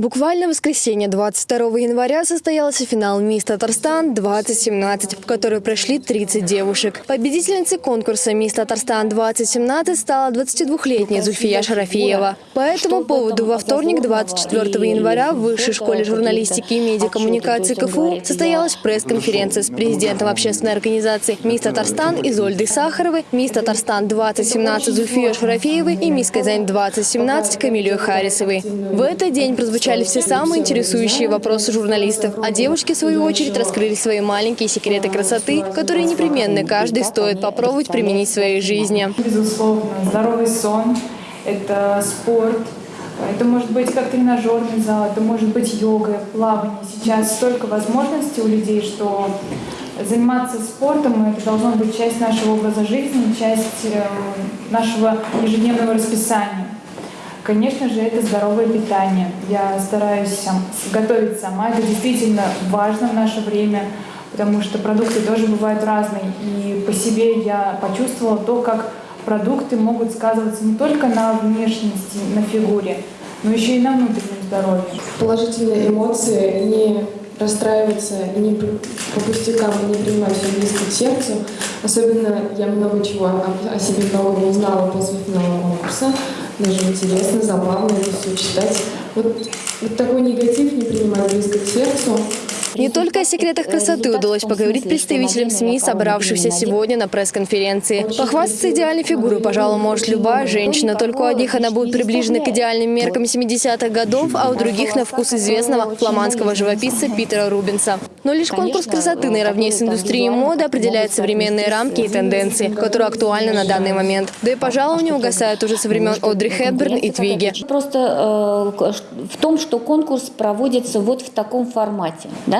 Буквально в воскресенье 22 января состоялся финал «Мисс Татарстан-2017», в который прошли 30 девушек. Победительницей конкурса «Мисс Татарстан-2017» стала 22-летняя Зульфия Шарафиева. По этому поводу во вторник, 24 января, в Высшей школе журналистики и медиакоммуникации КФУ состоялась пресс-конференция с президентом общественной организации «Мисс Татарстан» Изольдой Сахаровой, «Мисс Татарстан-2017» Зульфией Шарафиевой и «Мисс Казань-2017» Камилей Харисовой. В этот день прозвучали звучали все самые интересующие вопросы журналистов, а девушки, в свою очередь, раскрыли свои маленькие секреты красоты, которые непременно каждый стоит попробовать применить в своей жизни. Безусловно, здоровый сон – это спорт, это может быть как тренажерный зал, это может быть йога, плавание. Сейчас столько возможностей у людей, что заниматься спортом – это должно быть часть нашего образа жизни, часть э, нашего ежедневного расписания. Конечно же, это здоровое питание. Я стараюсь готовить сама. Это действительно важно в наше время, потому что продукты тоже бывают разные. И по себе я почувствовала то, как продукты могут сказываться не только на внешности, на фигуре, но еще и на внутреннем здоровье. Положительные эмоции, не расстраиваться, не по пустякам, не принимать все близко к сердцу. Особенно я много чего о себе нового узнала после финала конкурса даже интересно, забавно это все читать. Вот, вот такой негатив не принимать близко к сердцу. Не только о секретах красоты удалось поговорить представителям СМИ, собравшихся сегодня на пресс-конференции. Похвастаться идеальной фигурой, пожалуй, может любая женщина. Только у одних она будет приближена к идеальным меркам 70-х годов, а у других на вкус известного фламандского живописца Питера Рубинса. Но лишь конкурс красоты наравне с индустрией моды определяет современные рамки и тенденции, которые актуальны на данный момент. Да и, пожалуй, не угасают уже со времен Одри Хепберн и Твиги. Просто э, в том, что конкурс проводится вот в таком формате. Да?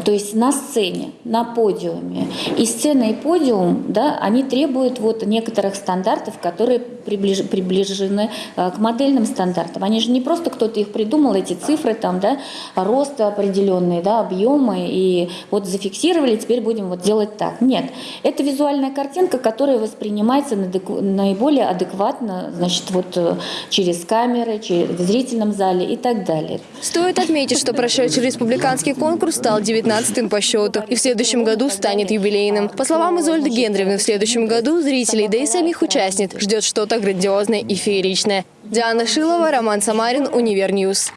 То есть на сцене, на подиуме. И сцена, и подиум, да, они требуют вот некоторых стандартов, которые приближ, приближены э, к модельным стандартам. Они же не просто кто-то их придумал, эти цифры, там, да, роста определенные, да, объемы, и вот зафиксировали, теперь будем вот делать так. Нет, это визуальная картинка, которая воспринимается наиболее адекватно, значит, вот э, через камеры, через, в зрительном зале и так далее. Стоит отметить, что прошедший республиканский конкурс стал 19-м по счету и в следующем году станет юбилейным. По словам Изольды Гендревны, в следующем году зрителей, да и самих участниц ждет что-то грандиозное и фееричное. Диана Шилова, Роман Самарин, Univer News.